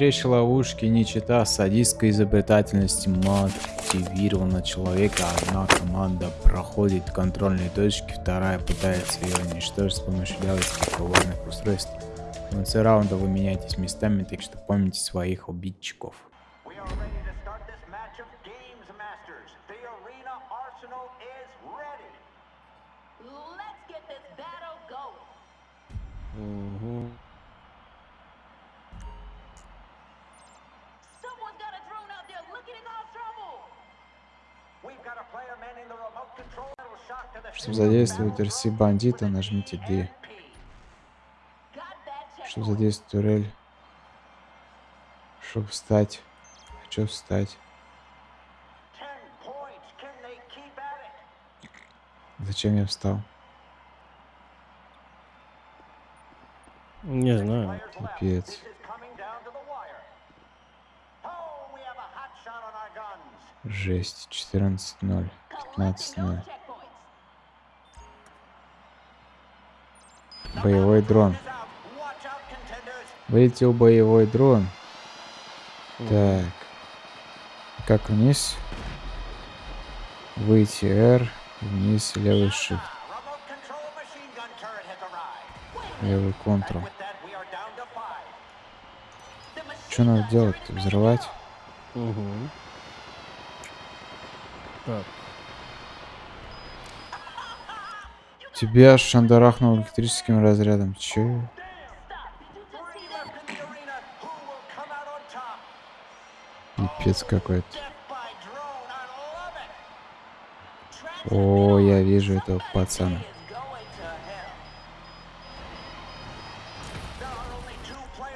Хитрейшие ловушки, нечита, садистская изобретательность мотивирована человека. Одна команда проходит контрольные точки, вторая пытается ее уничтожить с помощью диалогических коварных устройств. В конце раунда вы меняетесь местами, так что помните своих обидчиков. Угу. Чтобы задействовать РС бандита, нажмите D. Чтобы задействовать турель. Чтобы встать. Хочу встать. Зачем я встал? Не знаю. Пипец. Жесть. 14-0. 15-0. Боевой дрон. Вылетел боевой дрон. Так. Как вниз? Выйти R. Вниз левый shift. Левый контрол. Что надо делать? Взрывать? Угу. Так. Тебя шандарахнул электрическим разрядом. Че? Пипец какой-то. О, я вижу этого пацана.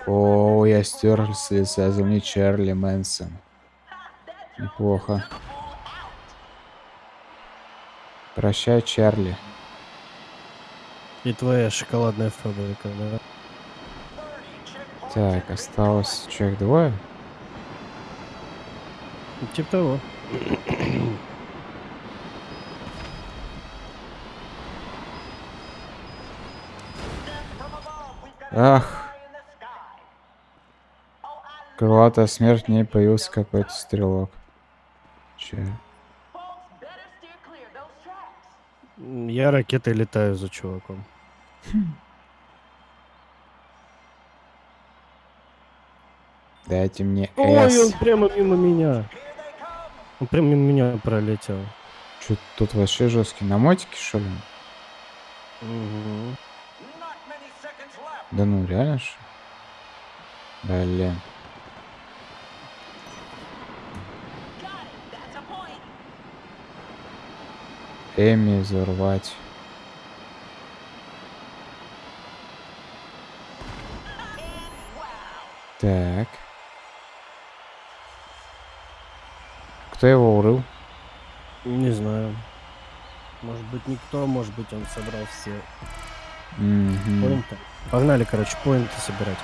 О, я стер с лица земли Чарли Мэнсон. Неплохо. Прощай, Чарли. И твоя шоколадная фабрика, да? Так, осталось человек двое. Типа того. Ах. Крылатая смерть, в ней появился какой-то стрелок. Че? Я ракетой летаю за чуваком. Дайте мне Ой, он прямо мимо меня. Он прямо мимо меня пролетел. Что тут вообще жесткий? На мотике, что ли? Угу. Да ну, реально что? Блин. Эми взорвать. Так. Кто его урыл? Не знаю. Может быть никто, может быть он собрал все Мгм. поинты. Погнали, короче, поинты собирать.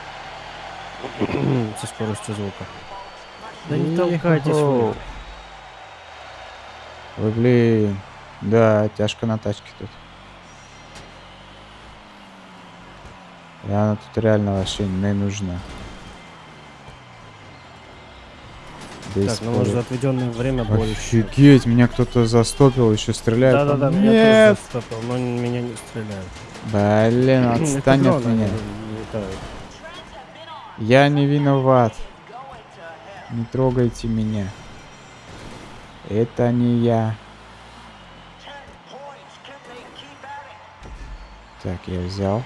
Со скоростью звука. Да не толкайтесь вы. Ой, блин. Да, тяжко на тачке тут. И она тут реально вообще не нужна. Без Так, ну может за отведенное время больше. Офигеть, меня кто-то застопил, еще стреляет. Да-да-да, меня тоже застопил, но меня не стреляют. Блин, отстань от меня. Я не виноват. Не трогайте меня. Это не я. Так, я взял.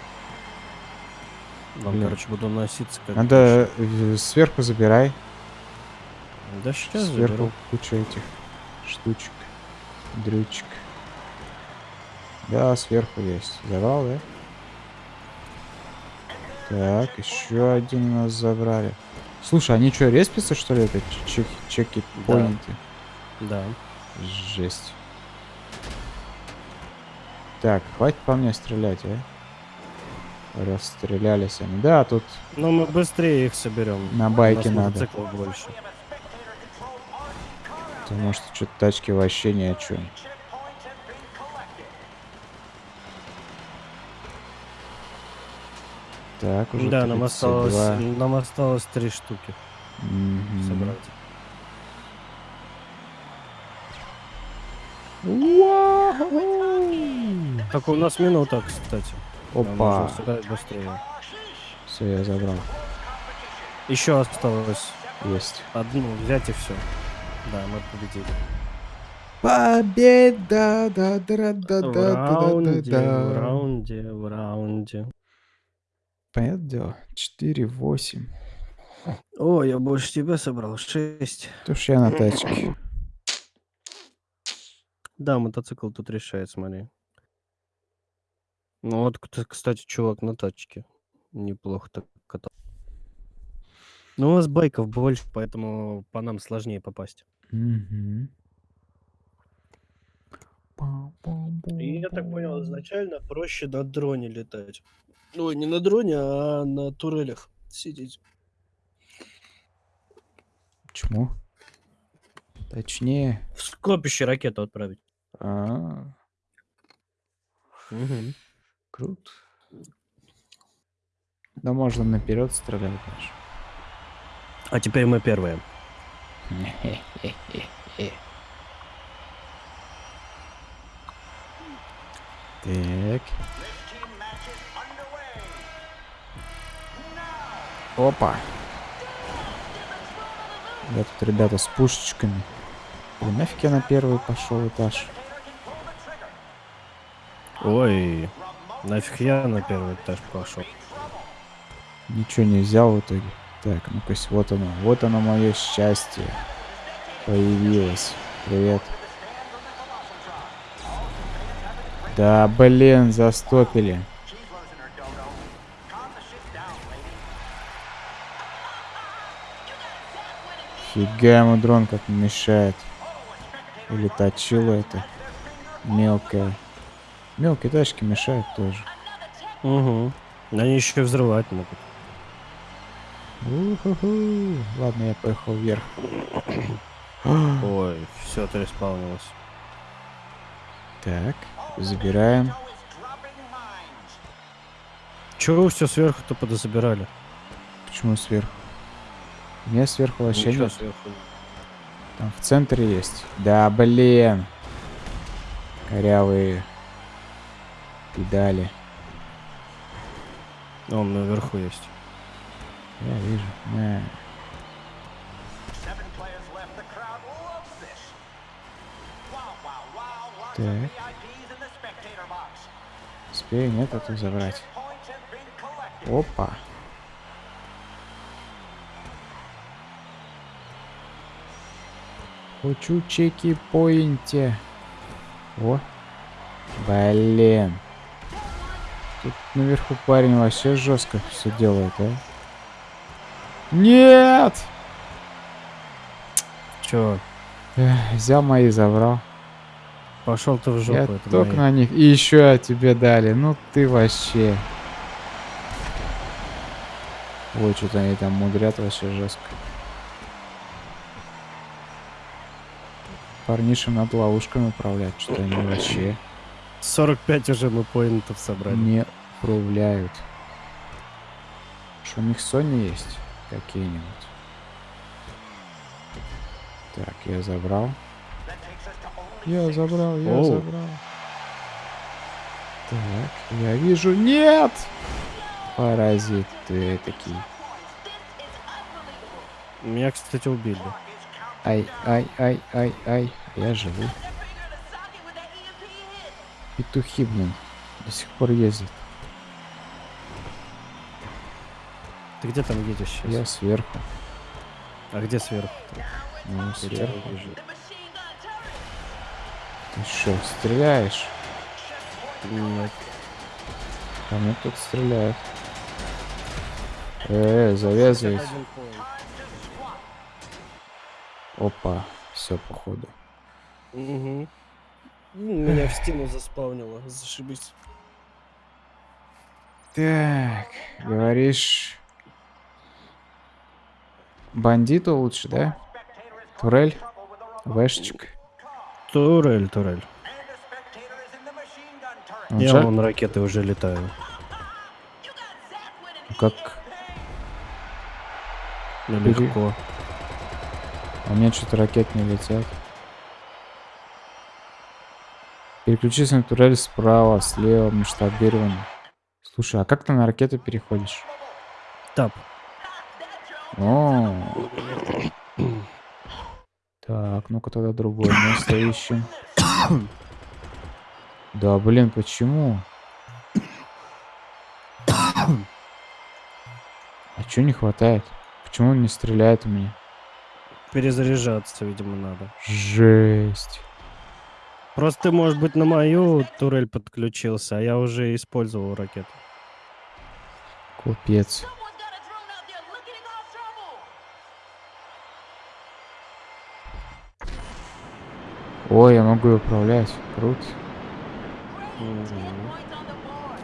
Вам, Блин. короче, буду носиться как... Надо э, сверху забирай. Да сейчас Сверху заберу. куча этих штучек. Дрючек. Да, сверху есть. Завал, да? Так, еще один у нас забрали. Слушай, они что, респятся, что ли, это чеки, чеки Да. поинты? Да. Жесть. Так, хватит по мне стрелять, а? Расстрелялись они. Да, тут Но мы быстрее их соберем. на байке надо. больше. Потому что что-то тачки вообще ни о чем. Так, уже Да, нам 32. осталось, нам осталось три штуки Мгм. собрать. Так у нас минута, кстати. Опа. быстрее. Все, я забрал. Еще осталось Есть. одну взять и все. Да, мы победили. Победа! Да, да, да, в да, раунде, да, да, в да. раунде, в раунде. Понятное дело. 4-8. О, я больше тебя собрал. Шесть. То ж я на тачке. Да, мотоцикл тут решает, смотри. Ну вот, кстати, чувак на тачке. Неплохо так. Ну, у вас байков больше, поэтому по нам сложнее попасть. Мгм. И я так понял, изначально проще на дроне летать. Ой, не на дроне, а на турелях сидеть. Почему? Точнее. В скопище ракету отправить. А, круто. Да можно наперед стрелять даже. А теперь мы первые. Так. Опа. Я тут ребята с пушечками. Блин, нафиг я на первый пошел этаж. Ой, нафиг я на первый этаж пошел. Ничего не взял в итоге. Так, ну-ка, вот оно. Вот оно мое счастье. Появилось. Привет. Да, блин, застопили. Фига ему дрон как мешает. Или точила это. Мелкая. Мелкие тачки мешают тоже. Угу. Они еще взрывать могут. Уху-ху. Ладно, я поехал вверх. Ой, все, ты респаунилось. Так, забираем. Чего вы все сверху-то подозабирали? Почему сверху? У меня сверху вообще Ничего нет. сверху. Там в центре есть. Да, блин. Корявые педали. Он наверху есть. Я вижу. На. Так. Успею, нет, эту забрать. Опа. Хочу чеки поинте. О. Блин. Тут наверху парень вообще жестко все делает, а? Нет! Че, Эх, взял мои, забрал. пошел ты в жопу, Я это только мои. на них. И еще тебе дали. Ну ты вообще. Ой, что-то они там мудрят вообще жестко. Парнишам надо ловушками управлять. Что-то они вообще 45 уже мы поинтов собрали. не управляют. Что у них Sony есть? Какие-нибудь. Так, я забрал. Я забрал, я Оу. забрал. Так, я вижу. Нет! Паразит ты такие. Меня, кстати, убили. Ай, ай, ай, ай, ай. Я живу. Петухи, блин. До сих пор ездят. Ты где там едешь сейчас? Я сверху. А где сверху? Ну, Я тебя сверху. Ты что, стреляешь? Нет. Ко мне тут стреляет. Э, завязывайте. Опа, все походу. Угу. Меня в стену заспаунило. Зашибись. Так, говоришь... Бандиту лучше, да? Турель? Вэшечек. Турель, турель. Он Я вон ракеты уже летаю. Как? Ну, легко. А у меня что-то ракет не летят. Переключись на турель справа, слева, масштабирование. Слушай, а как ты на ракету переходишь? Тап. О. Так, ну-ка тогда другое место ищем. Да, блин, почему? А чё не хватает? Почему он не стреляет у меня? Перезаряжаться, видимо, надо. Жесть. Просто ты, может быть, на мою турель подключился, а я уже использовал ракету. Купец. Ой, я могу её управлять. Круто. Мгм.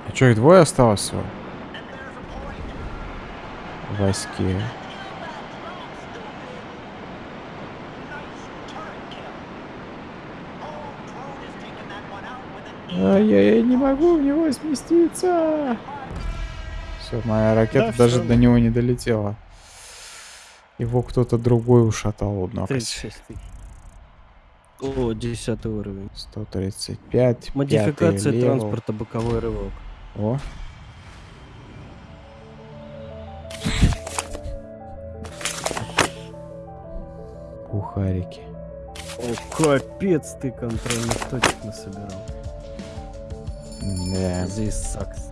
А чё, их двое осталось всего? В войске. Ай, я, я не могу в него сместиться. Все, моя ракета Да, даже всё. до него не долетела. Его кто-то другой ушатал, однако. 36 тысяч. О, 10 уровень. 135. Модификация левел. транспорта, боковой рывок. О. Бухарики. О, капец ты контрольных точек насобирал. Да. Здесь сакс.